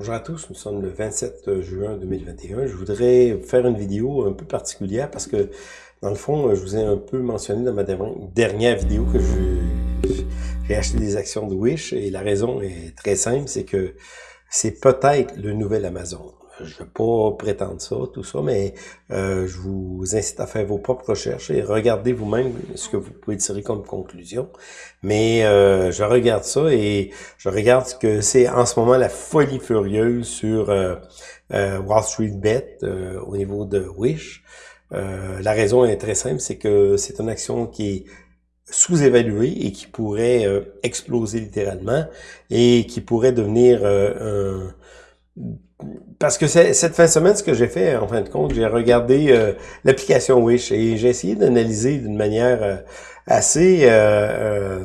Bonjour à tous, nous sommes le 27 juin 2021. Je voudrais faire une vidéo un peu particulière parce que, dans le fond, je vous ai un peu mentionné dans ma dernière vidéo que j'ai acheté des actions de Wish et la raison est très simple, c'est que c'est peut-être le nouvel Amazon je ne vais pas prétendre ça, tout ça, mais euh, je vous incite à faire vos propres recherches et regardez vous-même ce que vous pouvez tirer comme conclusion. Mais euh, je regarde ça et je regarde ce que c'est en ce moment la folie furieuse sur euh, Wall Street Bet au niveau de Wish. la raison est très simple, c'est que c'est une action qui est sous-évaluée et qui pourrait exploser littéralement et qui pourrait devenir un parce que cette fin de semaine, ce que j'ai fait, en fin de compte, j'ai regardé euh, l'application Wish et j'ai essayé d'analyser d'une manière euh, assez euh,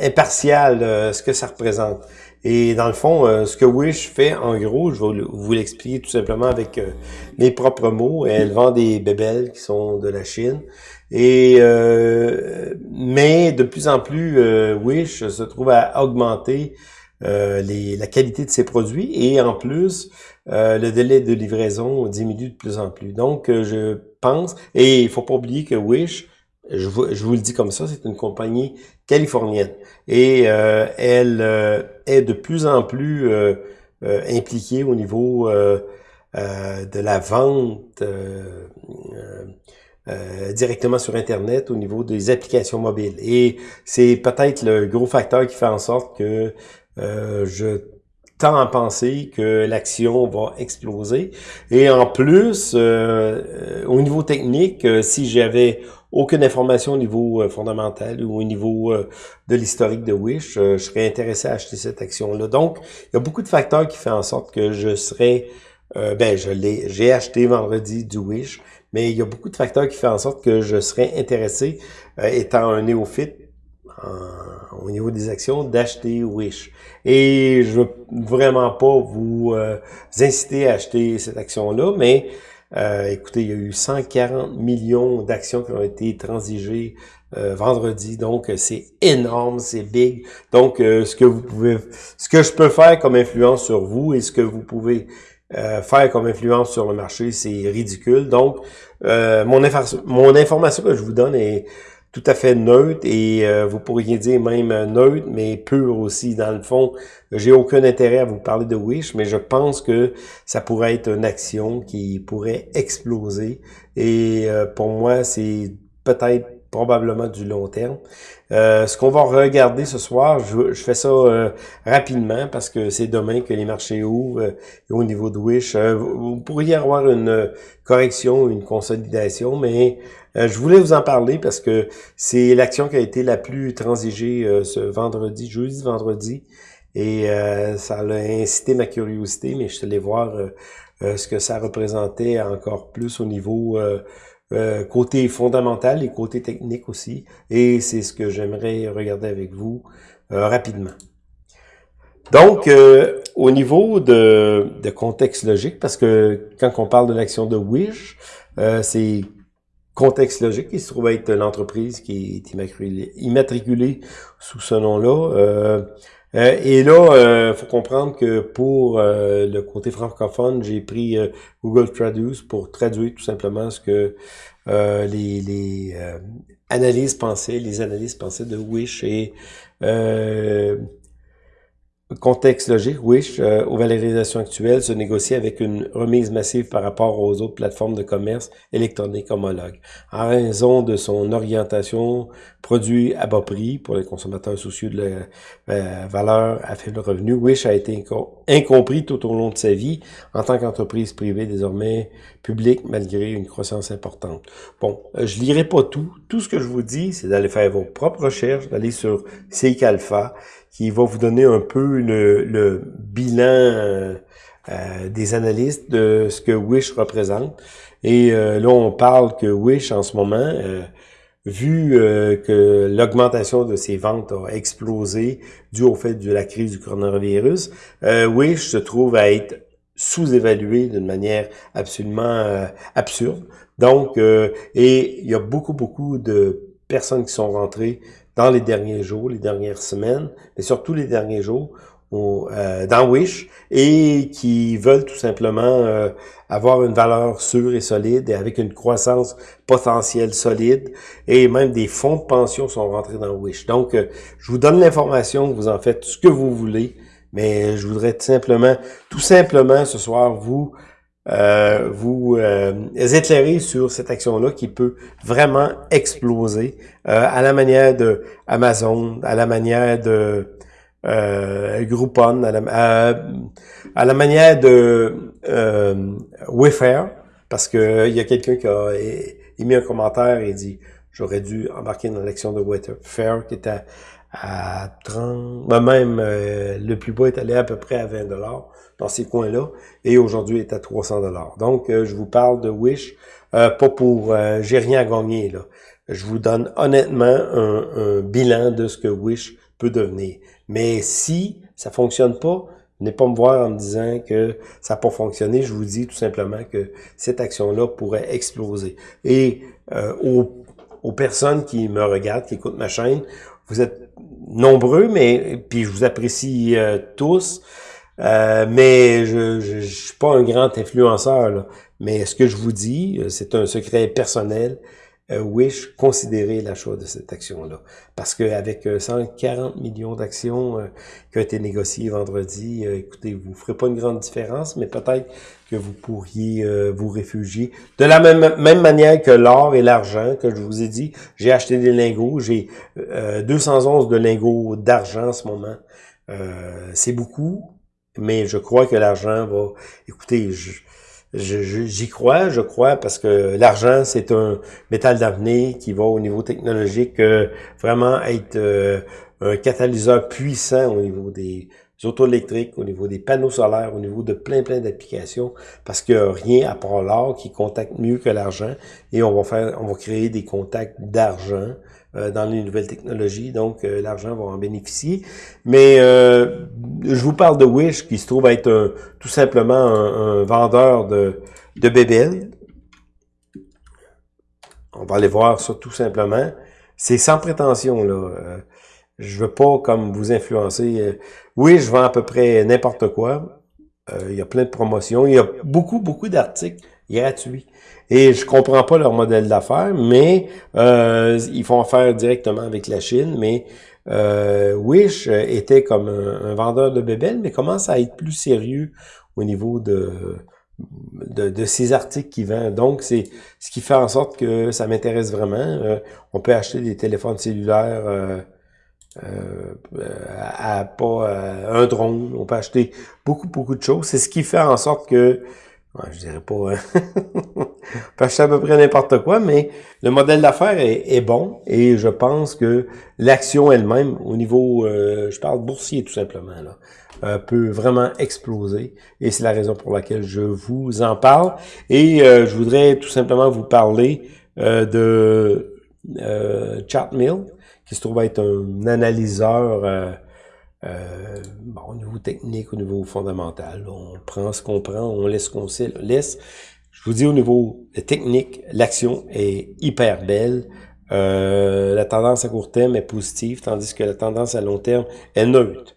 impartiale ce que ça représente. Et dans le fond, ce que Wish fait, en gros, je vais vous l'expliquer tout simplement avec mes propres mots. Elle vend des bébelles qui sont de la Chine. Et mais de plus en plus, Wish se trouve à augmenter euh, les, la qualité de ses produits et en plus, euh, le délai de livraison diminue de plus en plus. Donc, euh, je pense, et il faut pas oublier que Wish, je vous, je vous le dis comme ça, c'est une compagnie californienne et elle est de plus en plus impliquée au niveau de la vente directement sur Internet au niveau des applications mobiles. Et c'est peut-être le gros facteur qui fait en sorte que euh, je tends à penser que l'action va exploser. Et en plus, euh, euh, au niveau technique, si j'avais aucune information au niveau fondamental ou au niveau de l'historique de Wish, je serais intéressé à acheter cette action-là. Donc, il y a beaucoup de facteurs qui font en sorte que je serais, ben, je l'ai, j'ai acheté vendredi du Wish, mais il y a beaucoup de facteurs qui font en sorte que je serais intéressé, étant un néophyte, au niveau des actions, d'acheter Wish. Et je veux vraiment pas vous, euh, inciter à acheter cette action-là, mais euh, écoutez, il y a eu 140 millions d'actions qui ont été transigées euh, vendredi, donc c'est énorme, c'est big. Donc, ce que vous pouvez, ce que je peux faire comme influence sur vous et ce que vous pouvez faire comme influence sur le marché, c'est ridicule. Donc, mon, mon information que je vous donne est tout à fait neutre et euh, vous pourriez dire même neutre, mais pur aussi. Dans le fond, j'ai aucun intérêt à vous parler de Wish, mais je pense que ça pourrait être une action qui pourrait exploser. Et euh, pour moi, c'est peut-être probablement du long terme. Euh, ce qu'on va regarder ce soir, je, fais ça euh, rapidement parce que c'est demain que les marchés ouvrent euh, au niveau de Wish. vous pourriez avoir une correction, une consolidation, mais je voulais vous en parler parce que c'est l'action qui a été la plus transigée ce vendredi, jeudi, vendredi, et ça a incité ma curiosité, mais je suis allé voir ce que ça représentait encore plus au niveau euh, côté fondamental et côté technique aussi. Et c'est ce que j'aimerais regarder avec vous euh, rapidement. Donc, euh, au niveau de, de, contexte logique, parce que quand on parle de l'action de Wish, c'est contexte logique, il se trouve être l'entreprise qui est immatriculée, immatriculée sous ce nom-là. Euh, et là, euh, faut comprendre que pour euh, le côté francophone, j'ai pris euh, Google Traduce pour traduire tout simplement ce que les, analyses pensaient, les analyses pensaient de Wish et Contexte logique, Wish, aux valorisations actuelles, se négocie avec une remise massive par rapport aux autres plateformes de commerce électronique homologues. En raison de son orientation produit à bas prix pour les consommateurs soucieux de la euh, valeur à faible revenu, Wish a été incompris tout au long de sa vie en tant qu'entreprise privée désormais publique malgré une croissance importante. Bon, euh, je lirai pas tout. Tout ce que je vous dis, c'est d'aller faire vos propres recherches, d'aller sur Seek Alpha, qui va vous donner un peu le, bilan euh, euh, des analystes de ce que Wish représente. Et euh, là, on parle que Wish, en ce moment, vu que l'augmentation de ses ventes a explosé dû au fait de la crise du coronavirus, Wish se trouve à être sous-évalué d'une manière absolument absurde. Donc, et il y a beaucoup, beaucoup de personnes qui sont rentrées dans les derniers jours, les dernières semaines, mais surtout les derniers jours, au, dans Wish et qui veulent tout simplement avoir une valeur sûre et solide et avec une croissance potentielle solide et même des fonds de pension sont rentrés dans Wish. Donc, je vous donne l'information, vous en faites ce que vous voulez, mais je voudrais tout simplement, tout simplement ce soir vous euh, vous euh, éclairer sur cette action-là qui peut vraiment exploser euh, à la manière de Amazon, à la manière de euh, Groupon, à la, à, la manière de euh, Wayfair, parce que il y a quelqu'un qui a émis un commentaire et dit j'aurais dû embarquer dans l'action de Wayfair qui était à, 30, ben même le plus bas est allé à peu près à 20 dollars dans ces coins-là, et aujourd'hui est à 300 dollars. Donc, euh, je vous parle de Wish, euh, pas pour... Euh, j'ai rien à gagner, là. Je vous donne honnêtement un, bilan de ce que Wish peut devenir. Mais si ça fonctionne pas, venez pas me voir en me disant que ça n'a pas fonctionné. Je vous dis tout simplement que cette action-là pourrait exploser. Et aux, aux personnes qui me regardent, qui écoutent ma chaîne, vous êtes nombreux, mais puis je vous apprécie tous. Euh, mais je, je, suis pas un grand influenceur. Là. Mais ce que je vous dis, euh, c'est un secret personnel. Euh, Wish, considérez l'achat de cette action-là. Parce qu'avec 140 millions d'actions qui ont été négociées vendredi, écoutez, vous ne ferez pas une grande différence, mais peut-être que vous pourriez vous réfugier. De la même, même manière que l'or et l'argent, que je vous ai dit, j'ai acheté des lingots, j'ai 211 de lingots d'argent en ce moment. c'est beaucoup, mais je crois que l'argent va... Écoutez, j'y crois, je crois, parce que l'argent, c'est un métal d'avenir qui va au niveau technologique euh, vraiment être euh, un catalyseur puissant au niveau des auto électriques, au niveau des panneaux solaires, au niveau de plein plein d'applications, parce qu'il n'y a rien à part l'or qui contacte mieux que l'argent, et on va faire, on va créer des contacts d'argent euh, dans les nouvelles technologies, donc euh, l'argent va en bénéficier. Mais euh, je vous parle de Wish, qui se trouve être tout simplement un, vendeur de, de bébelles. On va aller voir ça tout simplement. C'est sans prétention, là. Je veux pas comme vous influencer. Oui, je vends à peu près n'importe quoi. il y a plein de promotions. Il y a beaucoup, beaucoup d'articles gratuits. Et je comprends pas leur modèle d'affaires, mais euh, ils font affaire directement avec la Chine. Mais euh, Wish était comme un, vendeur de bébelles, mais commence à être plus sérieux au niveau de de, ces articles qu'il vend. Donc, c'est ce qui fait en sorte que ça m'intéresse vraiment. Euh, on peut acheter des téléphones cellulaires euh, euh, à, pas un drone. On peut acheter beaucoup, beaucoup de choses. C'est ce qui fait en sorte que Ouais, je dirais pas... Hein. acheter à peu près n'importe quoi, mais le modèle d'affaires est, bon et je pense que l'action elle-même, au niveau, euh, je parle boursier tout simplement, là, euh, peut vraiment exploser et c'est la raison pour laquelle je vous en parle. Et euh, je voudrais tout simplement vous parler de Chatmill, qui se trouve être un analyseur euh, bon, au niveau technique, au niveau fondamental, on prend ce qu'on prend, on laisse ce qu'on laisse. Je vous dis au niveau technique, l'action est hyper belle. Euh, la tendance à court terme est positive, tandis que la tendance à long terme est neutre.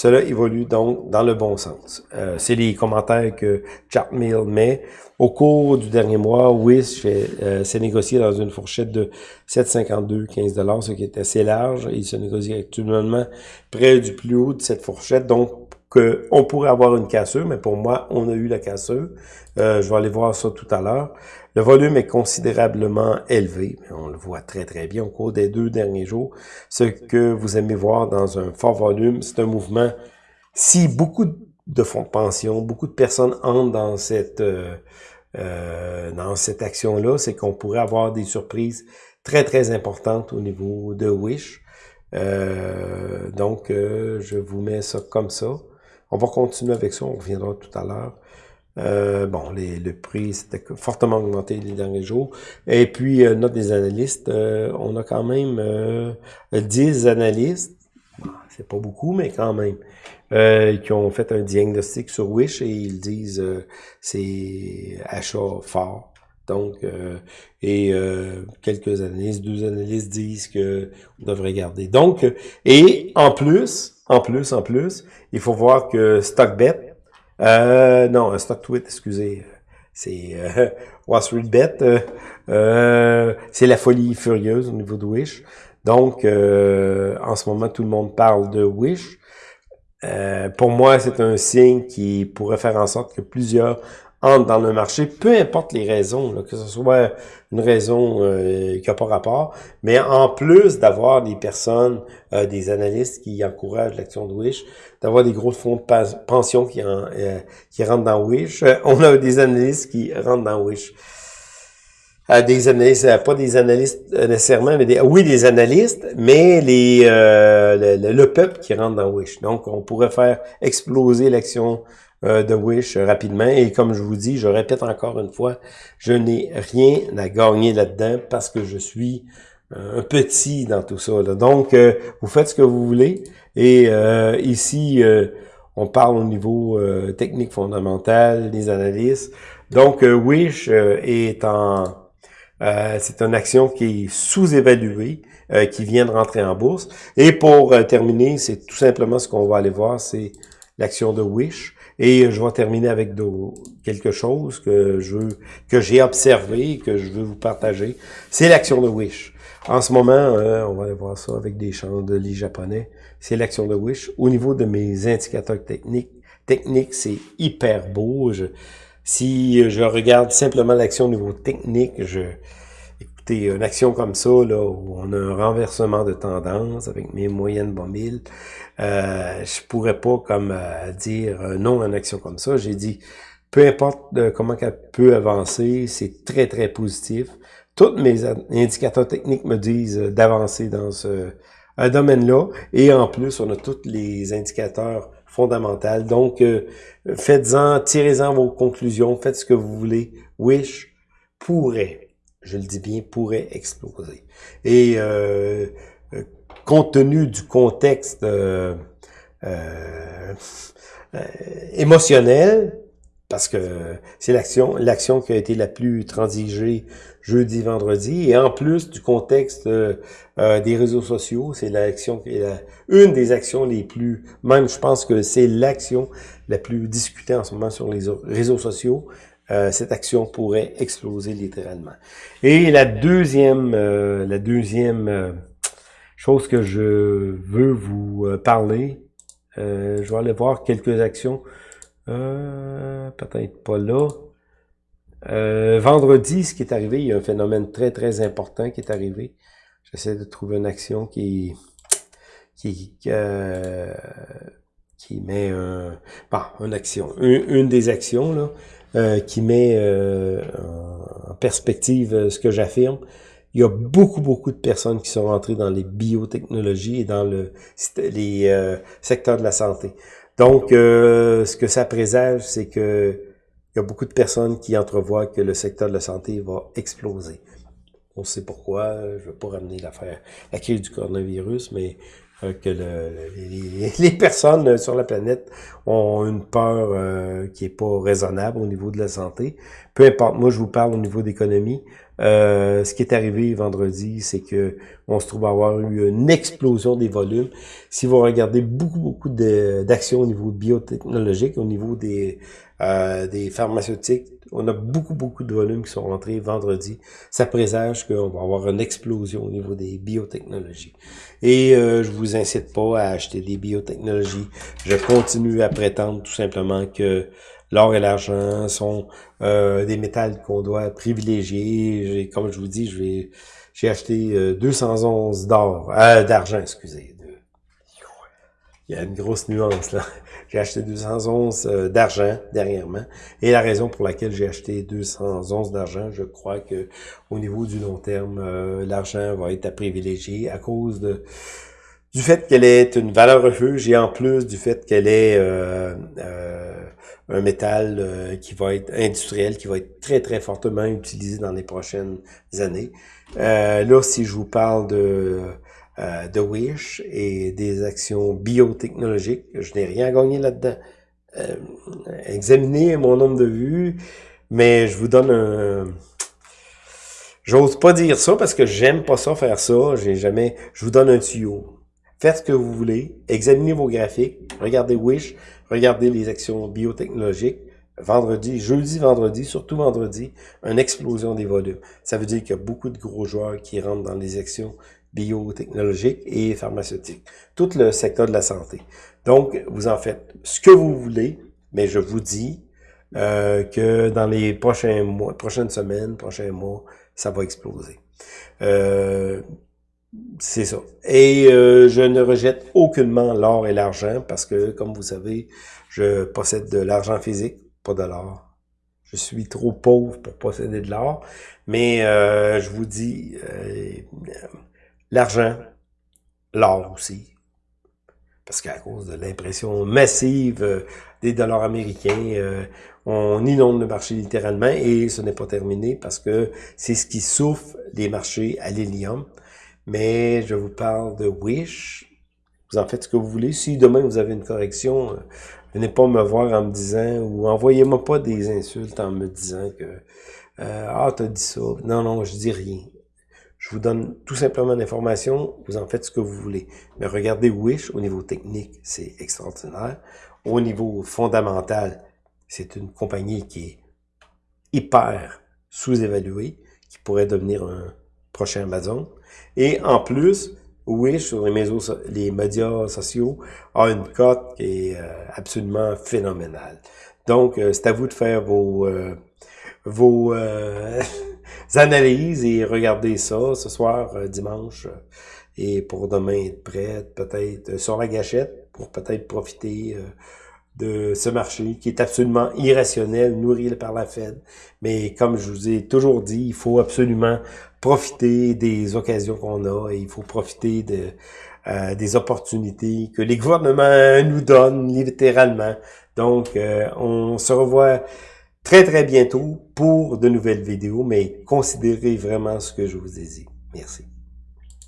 Cela évolue donc dans le bon sens. Euh, c'est les commentaires que Chartmill met. Au cours du dernier mois, Wish euh, s'est négocié dans une fourchette de 7,52-15 ce qui est assez large. Il se négocie actuellement près du plus haut de cette fourchette, donc que on pourrait avoir une cassure, mais pour moi, on a eu la cassure. Euh, je vais aller voir ça tout à l'heure. Le volume est considérablement élevé, on le voit très très bien au cours des deux derniers jours. Ce que vous aimez voir dans un fort volume, c'est un mouvement. Si beaucoup de fonds de pension, beaucoup de personnes entrent dans cette euh, euh, dans cette action-là, c'est qu'on pourrait avoir des surprises très très importantes au niveau de Wish. Euh, donc, je vous mets ça comme ça. On va continuer avec ça, on reviendra tout à l'heure. Euh, bon, les, le prix c'était fortement augmenté les derniers jours. Et puis, euh, note des analystes, euh, on a quand même 10 analystes, c'est pas beaucoup, mais quand même, qui ont fait un diagnostic sur Wish et ils disent c'est achat fort. Donc, et quelques analystes, deux analystes disent que on devrait garder. Donc, et en plus, En plus, en plus, il faut voir que StockBet, euh, non, StockTwit, excusez, c'est euh, Wall Street Bet, euh, euh, c'est la folie furieuse au niveau de Wish. Donc, en ce moment, tout le monde parle de Wish. pour moi, c'est un signe qui pourrait faire en sorte que plusieurs entre dans le marché, peu importe les raisons, que ce soit une raison euh, qui n'a pas rapport, mais en plus d'avoir des personnes, euh, des analystes qui encouragent l'action de Wish, d'avoir des gros fonds de pension euh, qui rentrent dans Wish, on a des analystes qui rentrent dans Wish. Des analystes, pas des analystes nécessairement, mais des, oui, des analystes, mais les le, le, peuple qui rentre dans Wish. Donc, on pourrait faire exploser l'action euh, de Wish rapidement. Et comme je vous dis, je répète encore une fois, je n'ai rien à gagner là-dedans parce que je suis euh, un petit dans tout ça. Donc, euh, vous faites ce que vous voulez. Et ici, on parle au niveau technique fondamental, des analyses. Donc, Wish est en... c'est une action qui est sous-évaluée, qui vient de rentrer en bourse. Et pour terminer, c'est tout simplement ce qu'on va aller voir, c'est l'action de Wish. Et je vais terminer avec quelque chose que je que j'ai observé, que je veux vous partager. C'est l'action de Wish. En ce moment, euh, on va aller voir ça avec des chandeliers japonais. C'est l'action de Wish. Au niveau de mes indicateurs techniques, techniques, c'est hyper beau. Si je regarde simplement l'action au niveau technique, je, écoutez, une action comme ça, là, où on a un renversement de tendance avec mes moyennes bas euh, je pourrais pas comme euh, dire euh, non à une action comme ça. J'ai dit, peu importe euh, comment elle peut avancer, c'est très, très positif. Tous mes indicateurs techniques me disent d'avancer dans ce domaine-là. Et en plus, on a tous les indicateurs fondamentaux. Donc, faites-en, tirez-en vos conclusions, faites ce que vous voulez. Wish pourrait, je le dis bien, pourrait exploser. Et euh, compte tenu du contexte euh, euh, euh, émotionnel, parce que c'est l'action l'action qui a été la plus transigée jeudi, vendredi, et en plus du contexte des réseaux sociaux, c'est l'action la, une des actions les plus, même je pense que c'est l'action la plus discutée en ce moment sur les réseaux sociaux. cette action pourrait exploser littéralement. Et la deuxième, la deuxième chose que je veux vous euh, parler. Euh, je vais aller voir quelques actions. Euh, Peut-être pas là. Euh, vendredi, ce qui est arrivé, il y a un phénomène très, très important qui est arrivé. J'essaie de trouver une action qui qui, euh, qui met un, bon, une action, une, des actions là, euh, qui met euh, en perspective ce que j'affirme il y a beaucoup, beaucoup de personnes qui sont rentrées dans les biotechnologies et dans le les euh, secteurs de la santé. Donc, euh, ce que ça présage, c'est que il y a beaucoup de personnes qui entrevoient que le secteur de la santé va exploser. On sait pourquoi, je ne veux pas ramener l'affaire, la crise du coronavirus, mais que le, les, personnes sur la planète ont une peur qui est pas raisonnable au niveau de la santé. Peu importe, moi je vous parle au niveau d'économie. Euh, ce qui est arrivé vendredi, c'est que on se trouve avoir eu une explosion des volumes. Si vous regardez beaucoup, beaucoup d'actions au niveau biotechnologique, au niveau des, euh, des pharmaceutiques, on a beaucoup, beaucoup de volumes qui sont rentrés vendredi. Ça présage qu'on va avoir une explosion au niveau des biotechnologies. Et euh, je vous incite pas à acheter des biotechnologies. Je continue à prétendre tout simplement que L'or et l'argent sont euh, des métals qu'on doit privilégier. Comme je vous dis, j'ai acheté 211 euh, d'or, euh, d'argent, excusez. Il y a une grosse nuance là. J'ai acheté 211 euh, d'argent dernièrement. Et la raison pour laquelle j'ai acheté 211 d'argent, je crois que au niveau du long terme, l'argent va être à privilégier à cause de du fait qu'elle est une valeur refuge et en plus du fait qu'elle est euh, un métal euh, qui va être industriel, qui va être très, très fortement utilisé dans les prochaines années. Euh, là, si je vous parle de, euh, de Wish et des actions biotechnologiques, je n'ai rien gagné là-dedans. Euh, examinez mon nombre de vues, mais je vous donne un... J'ose pas dire ça parce que j'aime pas ça faire ça. J'ai jamais. Je vous donne un tuyau. Faites ce que vous voulez, examinez vos graphiques, regardez Wish, regardez les actions biotechnologiques, vendredi, jeudi, vendredi, surtout vendredi, une explosion des volumes. Ça veut dire qu'il y a beaucoup de gros joueurs qui rentrent dans les actions biotechnologiques et pharmaceutiques. Tout le secteur de la santé. Donc, vous en faites ce que vous voulez, mais je vous dis euh, que dans les prochains mois, prochaines semaines, prochains mois, ça va exploser. Euh, c'est ça. Et euh, je ne rejette aucunement l'or et l'argent parce que, comme vous savez, je possède de l'argent physique pas de l'or. Je suis trop pauvre pour posséder de l'or. Mais euh, je vous dis, euh, l'argent, l'or aussi. Parce qu'à cause de l'impression massive euh, des dollars américains, on inonde le marché littéralement et ce n'est pas terminé parce que c'est ce qui souffle les marchés à l'hélium. Mais je vous parle de Wish. Vous en faites ce que vous voulez. Si demain vous avez une correction, Venez pas me voir en me disant, ou envoyez-moi pas des insultes en me disant que euh, Ah, t'as dit ça. Non, non, je dis rien. Je vous donne tout simplement l'information, vous en faites ce que vous voulez. Mais regardez Wish, au niveau technique, c'est extraordinaire. Au niveau fondamental, c'est une compagnie qui est hyper sous-évaluée, qui pourrait devenir un prochain Amazon. Et en plus, Wish sur les, médias sociaux a une cote qui est euh, absolument phénoménale. Donc, euh, c'est à vous de faire vos, euh, vos analyses et regarder ça ce soir, dimanche, et pour demain être prêt, peut-être sur la gâchette, pour peut-être profiter de ce marché qui est absolument irrationnel, nourri par la Fed. Mais comme je vous ai toujours dit, il faut absolument profiter des occasions qu'on a et il faut profiter de, euh, des opportunités que les gouvernements nous donnent littéralement. Donc, euh, on se revoit très très bientôt pour de nouvelles vidéos, mais considérez vraiment ce que je vous ai dit. Merci.